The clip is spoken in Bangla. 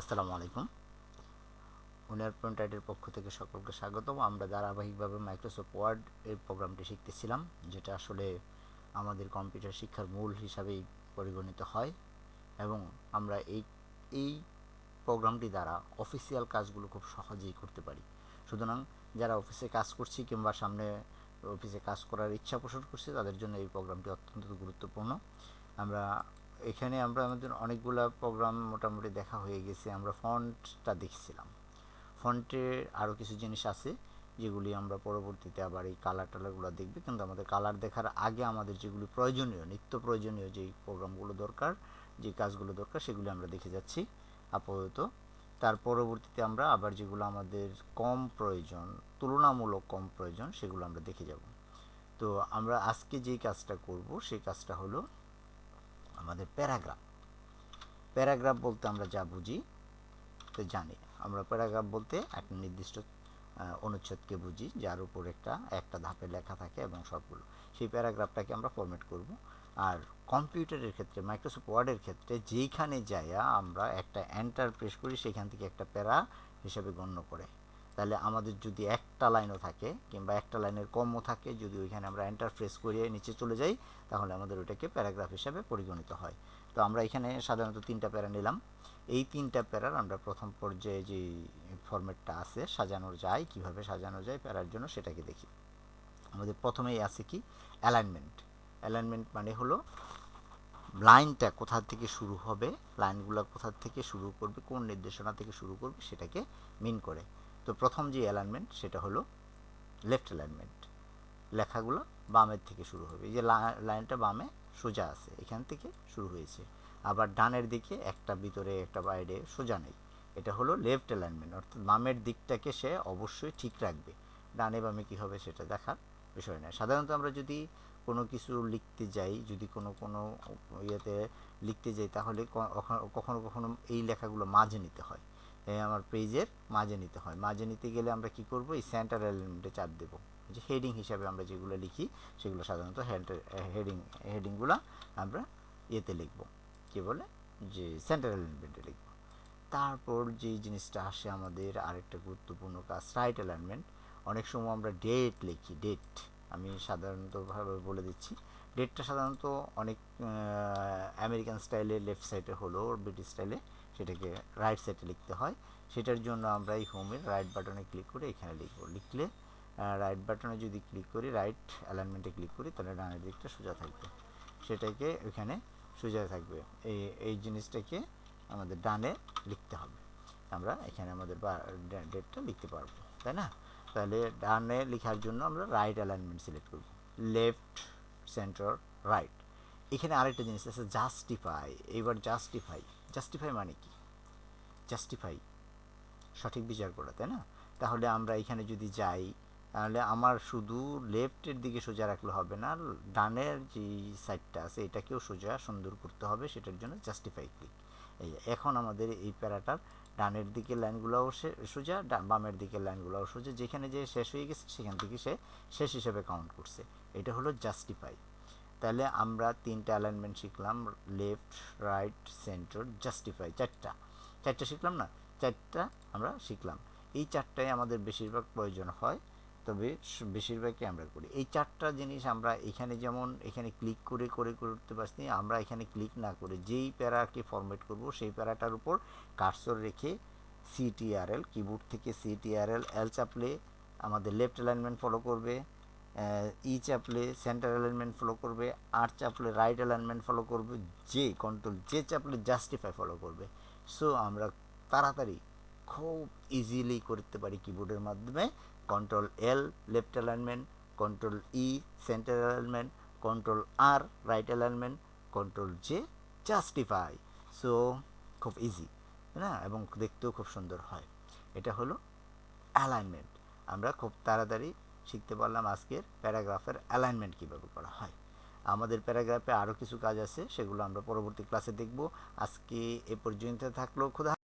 আসসালামু আলাইকুম। উনিয়ার পয়েন্টাইটের পক্ষ থেকে সকলকে স্বাগতম। আমরা ধারাবাহিকভাবে মাইক্রোসফট ওয়ার্ড এই প্রোগ্রামটি শিখতেছিলাম, যেটা আসলে আমাদের কম্পিউটার শিক্ষার মূল হিসাবেই পরিগণিত হয় এবং আমরা এই এই প্রোগ্রামটি দ্বারা অফিসিয়াল কাজগুলো খুব সহজেই করতে পারি। সুতরাং যারা অফিসে কাজ করছি কিংবা সামনে অফিসে কাজ করার ইচ্ছা পোষণ করছি, তাদের জন্য এই প্রোগ্রামটি অত্যন্ত গুরুত্বপূর্ণ। আমরা এখানে আমরা আমাদের অনেকগুলো প্রোগ্রাম মোটামুটি দেখা হয়ে গেছে, আমরা ফন্টটা দেখছিলাম। ফন্টে আরও কিছু জিনিস আছে, যেগুলি আমরা পরবর্তীতে আবার এই কালার টালারগুলো দেখবে, কিন্তু আমাদের কালার দেখার আগে আমাদের যেগুলি প্রয়োজনীয়, নিত্য প্রয়োজনীয় যেই প্রোগ্রামগুলো দরকার, যে কাজগুলো দরকার, সেগুলি আমরা দেখে যাচ্ছি আপাতত। তার পরবর্তীতে আমরা আবার যেগুলো আমাদের কম প্রয়োজন, তুলনামূলক কম প্রয়োজন, সেগুলো আমরা দেখে যাব। তো আমরা আজকে যেই কাজটা করব, সেই কাজটা হলো আমাদের প্যারাগ্রাফ। প্যারাগ্রাফ বলতে আমরা যা বুঝি, তো জানি। আমরা প্যারাগ্রাফ বলতে একটা নির্দিষ্ট অনুচ্ছেদকে বুঝি, যার উপর একটা একটা ধাপে লেখা থাকে এবং সবগুলো। সেই প্যারাগ্রাফটাকে আমরা ফরম্যাট করব। আর কম্পিউটারের ক্ষেত্রে মাইক্রোসফট ওয়ার্ডের ক্ষেত্রে যেইখানে যাইয়া আমরা একটা এন্টার প্রেস করি, সেখান থেকে একটা প্যারা হিসেবে গণ্য করে। তাহলে আমাদের যদি একটা লাইনও থাকে কিংবা একটা লাইনের কমও থাকে, যদি ওইখানে আমরা এন্টার প্রেস করিয়ে নিচে চলে যাই, তাহলে আমাদের ওইটাকে প্যারাগ্রাফ হিসাবে পরিগণিত হয়। তো আমরা এখানে সাধারণত তিনটা প্যারা নিলাম। এই তিনটা প্যারার আমরা প্রথম পর্যায়ে যে ফরম্যাটটা আছে সাজানো যায়, কীভাবে সাজানো যায় প্যারার জন্য সেটাকে দেখি। আমাদের প্রথমেই আছে কি? অ্যালাইনমেন্ট অ্যালাইনমেন্ট মানে হলো লাইনটা কোথা থেকে শুরু হবে, লাইনগুলো কোথা থেকে শুরু করবে, কোন নির্দেশনা থেকে শুরু করবে সেটাকে মিন করে। তো প্রথম যে অ্যালাইনমেন্ট সেটা হলো লেফট অ্যালাইনমেন্ট লেখাগুলো বামের থেকে শুরু হবে। এই যে লাইনটা বামে সোজা আছে, এখান থেকে শুরু হয়েছে। আবার ডানের দিকে একটা, ভিতরে একটা, বাইরে সোজা নেই। এটা হলো লেফট অ্যালাইনমেন্ট অর্থাৎ বামের দিকটাকে সে অবশ্যই ঠিক রাখবে। ডানে বামে কী হবে সেটা দেখার বিষয় নয়। সাধারণত আমরা যদি কোনো কিছু লিখতে যাই, যদি কোনো কোনো ইয়েতে লিখতে যাই, তাহলে কখনো কখনো এই লেখাগুলো মাঝে নিতে হয়। আমার পেজের মাঝে নিতে হয়। মাঝে নিতে গেলে আমরা কি করব? এই সেন্টার এলিমেন্টে চাপ দেব। যে হেডিং হিসাবে আমরা যেগুলো লিখি, সেগুলো সাধারণত হেডিং হেডিংগুলো আমরা ইয়েতে লিখব। কি বলে? যে সেন্টার এলিমেন্টে লিখব। তারপর যে জিনিসটা আসে আমাদের আরেকটা গুরুত্বপূর্ণ কাজ রাইট অ্যালাইনমেন্ট অনেক সময় আমরা ডেট লিখি ডেট আমি সাধারণতভাবে বলে দিচ্ছি। ডেটটা সাধারণত অনেক আমেরিকান স্টাইলে লেফট সাইডে হলো ব্রিটিশ স্টাইলে সেটাকে রাইট সাইডে লিখতে হয়। সেটার জন্য আমরা এই হোমের রাইট বাটনে ক্লিক করে এখানে লিখব। লিখলে রাইট বাটনে যদি ক্লিক করি রাইট অ্যালাইনমেন্টে ক্লিক করি, তাহলে ডানের দিকটা সোজা থাকবে। সেটাকে ওইখানে সোজা থাকবে। এই এই জিনিসটাকে আমাদের ডানে লিখতে হবে। আমরা এখানে আমাদের ডেটটা লিখতে পারব, তাই না? তাহলে ডানে লেখার জন্য আমরা রাইট অ্যালাইনমেন্ট সিলেক্ট করব। লেফট সেন্টার রাইট এখানে আরেকটা জিনিস আছে জাস্টিফাই এইবার জাস্টিফাই জাস্টিফাই মানে কি? জাস্টিফাই সঠিক বিচার করা, তাই না? তাহলে আমরা এখানে যদি যাই, তাহলে আমার শুধু লেফটের দিকে সোজা রাখলে হবে না, ডানের যে সাইডটা আছে, এটাকেও সোজা সুন্দর করতে হবে, সেটার জন্য জাস্টিফাই ক্লিক এই এখন আমাদের এই প্যারাটার ডানের দিকে লাইনগুলোও সোজা বামের দিকে লাইনগুলোও সোজা, যেখানে যে শেষ হয়ে গেছে সেখান থেকে সে শেষ হিসেবে কাউন্ট করছে। এটা হলো জাস্টিফাই তাহলে আমরা তিনটা অ্যালাইনমেন্ট শিখলাম লেফট রাইট সেন্টার জাস্টিফাই চারটা। চারটা শিখলাম না? চারটা আমরা শিখলাম। এই চারটাই আমাদের বেশিরভাগ প্রয়োজন হয় তবে বেশিরভাগই আমরা করি। এই চারটা জিনিস আমরা এখানে যেমন, এখানে ক্লিক করে করে করতে পারছি, আমরা এখানে ক্লিক না করে যেই প্যারাকে ফরম্যাট করব, সেই প্যারাটার উপর কার্সর রেখে সিটিআরএল কিবোর্ড থেকে সিটিআরএল এল চাপলে আমাদের লেফট অ্যালাইনমেন্ট ফলো করবে ই চাপলে সেন্টার অ্যালাইনমেন্ট ফলো করবে আর চাপলে রাইট অ্যালাইনমেন্ট ফলো করবে, যে কন্ট্রোল যে চাপলে জাস্টিফাই ফলো করবে। সো আমরা তাড়াতাড়ি খুব ইজিলি করতে পারি কিবোর্ডের মাধ্যমে। Control L left alignment control E centre alignment control R right alignment control J justify so খুব ইজি না? এবং দেখতেও খুব সুন্দর হয়। এটা হলো অ্যালাইনমেন্ট আমরা খুব তাড়াতাড়ি শিখতে পারলাম আজকের প্যারাগ্রাফের অ্যালাইনমেন্ট কীভাবে করা হয়। আমাদের প্যারাগ্রাফে আরও কিছু কাজ আছে, সেগুলো আমরা পরবর্তী ক্লাসে দেখব। আজকে এ পর্যন্ত থাকল, খুদা